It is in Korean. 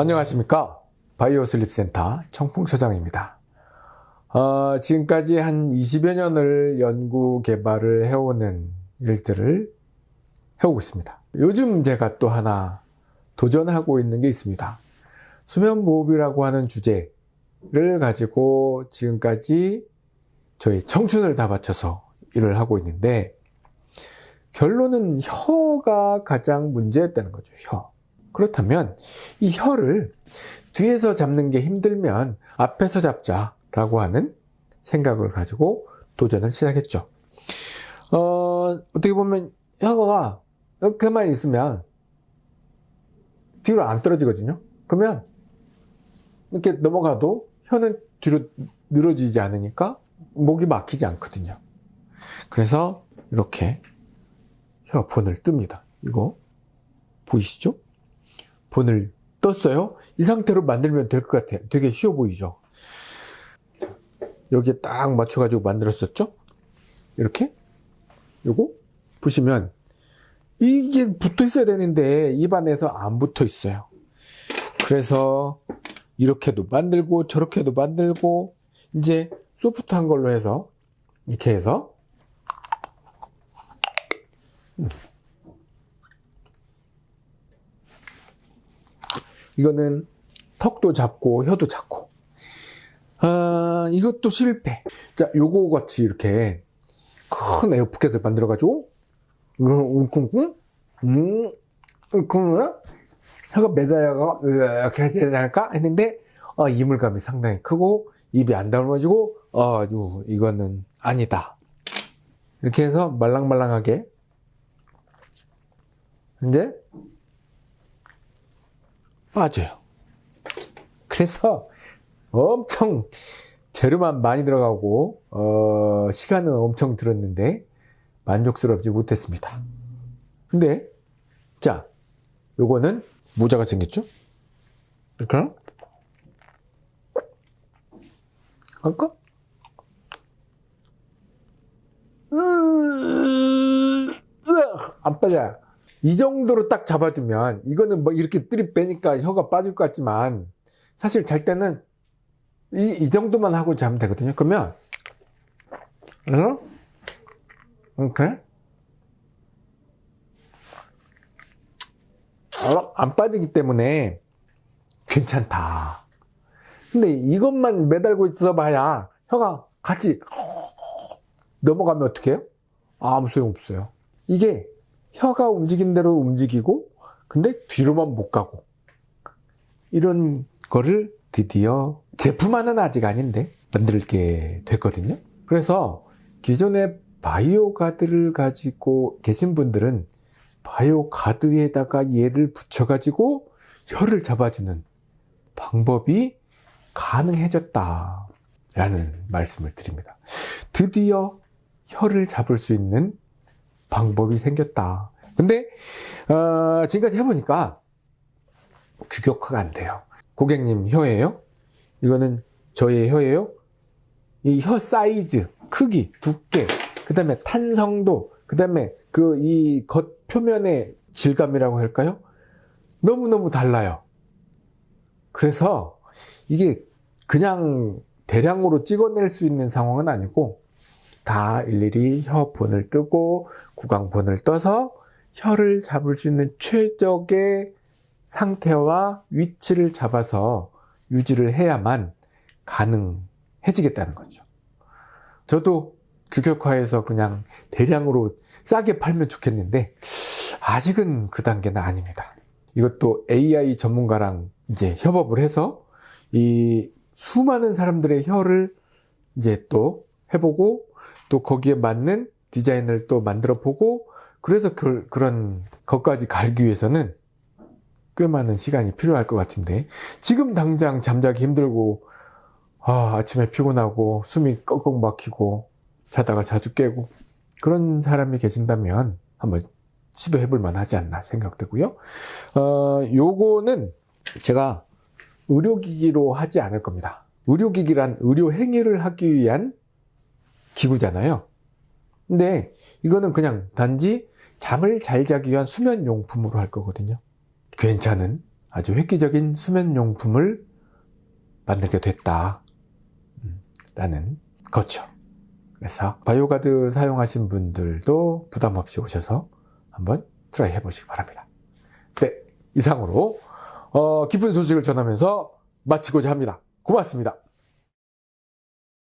안녕하십니까? 바이오 슬립센터 청풍소장입니다. 어, 지금까지 한 20여 년을 연구 개발을 해오는 일들을 해오고 있습니다. 요즘 제가 또 하나 도전하고 있는 게 있습니다. 수면보호비라고 하는 주제를 가지고 지금까지 저희 청춘을 다 바쳐서 일을 하고 있는데 결론은 혀가 가장 문제였다는 거죠 혀 그렇다면 이 혀를 뒤에서 잡는 게 힘들면 앞에서 잡자 라고 하는 생각을 가지고 도전을 시작했죠. 어, 어떻게 보면 혀가 이렇게만 있으면 뒤로 안 떨어지거든요. 그러면 이렇게 넘어가도 혀는 뒤로 늘어지지 않으니까 목이 막히지 않거든요. 그래서 이렇게 혀 본을 뜹니다. 이거 보이시죠? 본을 떴어요. 이 상태로 만들면 될 것 같아요. 되게 쉬워 보이죠? 여기에 딱 맞춰가지고 만들었었죠? 이렇게? 요거? 보시면 이게 붙어 있어야 되는데 입안에서 안 붙어 있어요. 그래서 이렇게도 만들고 저렇게도 만들고 이제 소프트한 걸로 해서 이렇게 해서 음. 이거는 턱도 잡고 혀도 잡고. 아, 이것도 실패. 자 요거 같이 이렇게 큰 에어포켓을 만들어 가지고 웅쿵쿵 음 웅쿵 혀가 매달려가 이렇게 해야 않을까? 했는데 어, 이물감이 상당히 크고 입이 안 다물어지고 어, 이거는 아니다. 이렇게 해서 말랑말랑하게. 이제 빠져요. 그래서 엄청 재료만 많이 들어가고 어, 시간은 엄청 들었는데 만족스럽지 못했습니다. 근데 자 요거는 모자가 생겼죠? 이렇게 할까? 안 빠져요. 이 정도로 딱 잡아두면 이거는 뭐 이렇게 뜨리 빼니까 혀가 빠질 것 같지만 사실 잘 때는 이, 이 정도만 하고 자면 되거든요 그러면 어? 이렇게 어? 안 빠지기 때문에 괜찮다 근데 이것만 매달고 있어 봐야 혀가 같이 넘어가면 어떻게 해요? 아무 소용 없어요 이게 혀가 움직인 대로 움직이고 근데 뒤로만 못 가고. 이런 거를 드디어 제품화는 아직 아닌데 만들게 됐거든요. 그래서 기존의 바이오 가드를 가지고 계신 분들은 바이오 가드에다가 얘를 붙여 가지고 혀를 잡아주는 방법이 가능해졌다 라는 말씀을 드립니다. 드디어 혀를 잡을 수 있는 방법이 생겼다. 근데 어, 지금까지 해보니까 규격화가 안 돼요. 고객님 혀예요? 이거는 저의 혀예요? 이 혀 사이즈, 크기, 두께, 그 다음에 탄성도, 그 다음에 그 이 겉 표면의 질감이라고 할까요? 너무너무 달라요. 그래서 이게 그냥 대량으로 찍어낼 수 있는 상황은 아니고 다 일일이 혀본을 뜨고 구강본을 떠서 혀를 잡을 수 있는 최적의 상태와 위치를 잡아서 유지를 해야만 가능해지겠다는 거죠. 저도 규격화해서 그냥 대량으로 싸게 팔면 좋겠는데 아직은 그 단계는 아닙니다. 이것도 AI 전문가랑 이제 협업을 해서 이 수많은 사람들의 혀를 이제 또 해보고 또 거기에 맞는 디자인을 또 만들어 보고 그래서 그, 그런 것까지 갈기 위해서는 꽤 많은 시간이 필요할 것 같은데 지금 당장 잠자기 힘들고 아, 아침에 피곤하고 숨이 꺽꺽 막히고 자다가 자주 깨고 그런 사람이 계신다면 한번 시도해 볼 만하지 않나 생각되고요. 어, 요거는 제가 의료기기로 하지 않을 겁니다. 의료기기란 의료 행위를 하기 위한 기구잖아요. 근데 이거는 그냥 단지 잠을 잘 자기 위한 수면 용품으로 할 거거든요. 괜찮은 아주 획기적인 수면용품을 만들게 됐다. 음, 라는 거죠. 그래서 바이오가드 사용하신 분들도 부담 없이 오셔서 한번 try 해보시기 바랍니다. 네, 이상으로 어, 기쁜 소식을 전하면서 마치고자 합니다. 고맙습니다.